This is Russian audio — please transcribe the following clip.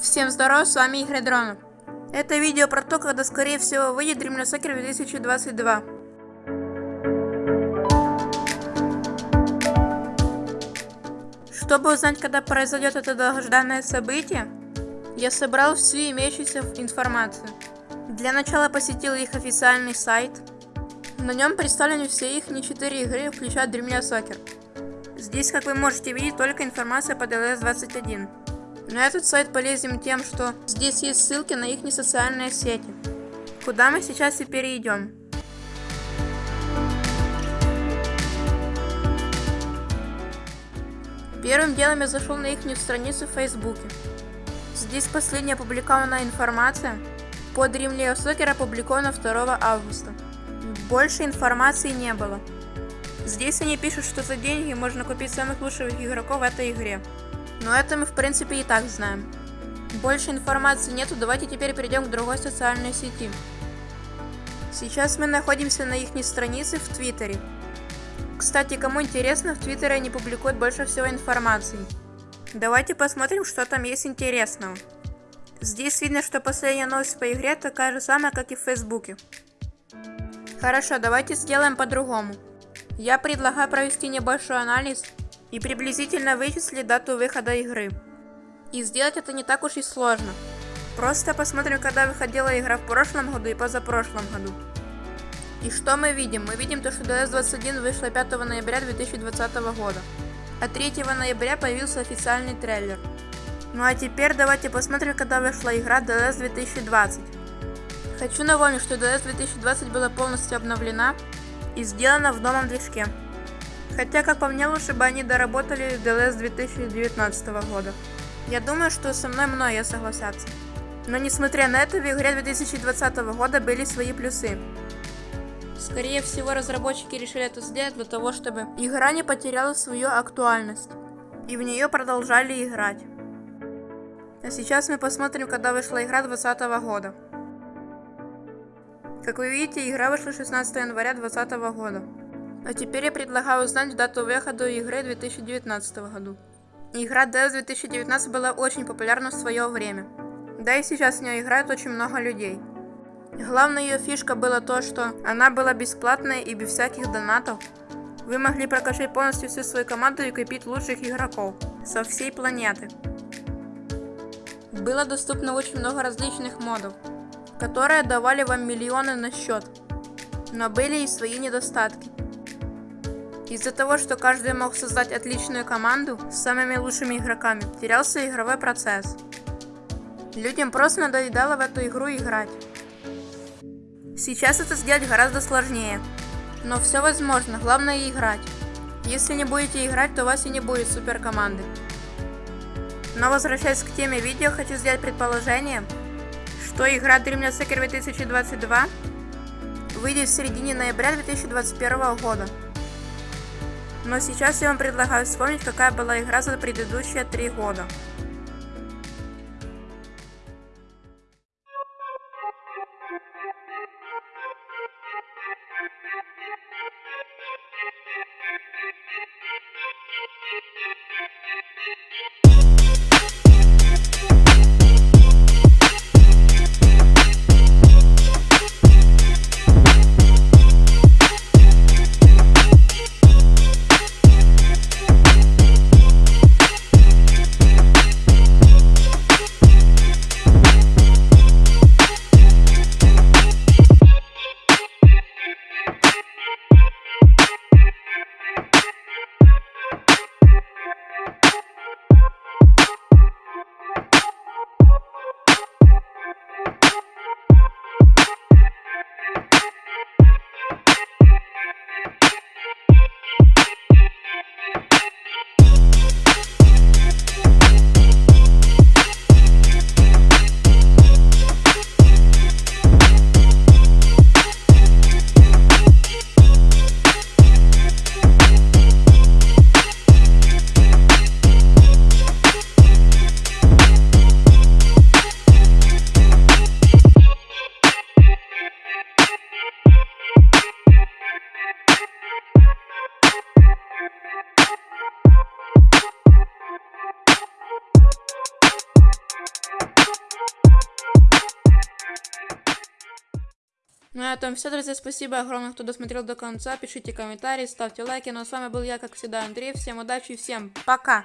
Всем здорова, с вами Игорь Дронов. Это видео про то, когда скорее всего выйдет Dream Soccer 2022. Чтобы узнать, когда произойдет это долгожданное событие, я собрал всю имеющуюся информацию. Для начала посетил их официальный сайт. На нем представлены все их не 4 игры, включая Dream Soccer. Здесь, как вы можете видеть, только информация по DLS 21. Но этот сайт полезен тем, что здесь есть ссылки на их социальные сети, куда мы сейчас и перейдем. Первым делом я зашел на их страницу в Фейсбуке. Здесь последняя опубликованная информация по Dream Soccer опубликована 2 августа. Больше информации не было. Здесь они пишут, что за деньги можно купить самых лучших игроков в этой игре. Но это мы в принципе и так знаем. Больше информации нету, давайте теперь перейдем к другой социальной сети. Сейчас мы находимся на их странице в Твиттере. Кстати, кому интересно, в Твиттере они публикуют больше всего информации. Давайте посмотрим, что там есть интересного. Здесь видно, что последняя новость по игре такая же самая, как и в Фейсбуке. Хорошо, давайте сделаем по-другому. Я предлагаю провести небольшой анализ и приблизительно вычислить дату выхода игры. И сделать это не так уж и сложно. Просто посмотрим, когда выходила игра в прошлом году и позапрошлом году. И что мы видим? Мы видим то, что DS21 вышла 5 ноября 2020 года, а 3 ноября появился официальный трейлер. Ну а теперь давайте посмотрим, когда вышла игра DS 2020. Хочу напомнить, что DS 2020 была полностью обновлена и сделана в новом движке. Хотя, как по мне, лучше бы они доработали DLS 2019 года. Я думаю, что со мной многие согласятся. Но несмотря на это, в игре 2020 года были свои плюсы. Скорее всего, разработчики решили это сделать для того, чтобы игра не потеряла свою актуальность. И в нее продолжали играть. А сейчас мы посмотрим, когда вышла игра 2020 года. Как вы видите, игра вышла 16 января 2020 года. А теперь я предлагаю узнать дату выхода игры 2019 году. Игра DS 2019 была очень популярна в свое время. Да и сейчас в нее играет очень много людей. Главная ее фишка была то, что она была бесплатная и без всяких донатов. Вы могли прокачать полностью всю свою команду и купить лучших игроков со всей планеты. Было доступно очень много различных модов, которые давали вам миллионы на счет. Но были и свои недостатки. Из-за того, что каждый мог создать отличную команду с самыми лучшими игроками, терялся игровой процесс. Людям просто надоедало в эту игру играть. Сейчас это сделать гораздо сложнее. Но все возможно, главное играть. Если не будете играть, то у вас и не будет супер команды. Но возвращаясь к теме видео, хочу сделать предположение, что игра Dream Soccer 2022 выйдет в середине ноября 2021 года. Но сейчас я вам предлагаю вспомнить, какая была игра за предыдущие три года. Thank you. Ну и на этом все, друзья. Спасибо огромное, кто досмотрел до конца. Пишите комментарии, ставьте лайки. Ну а с вами был я, как всегда, Андрей. Всем удачи и всем пока!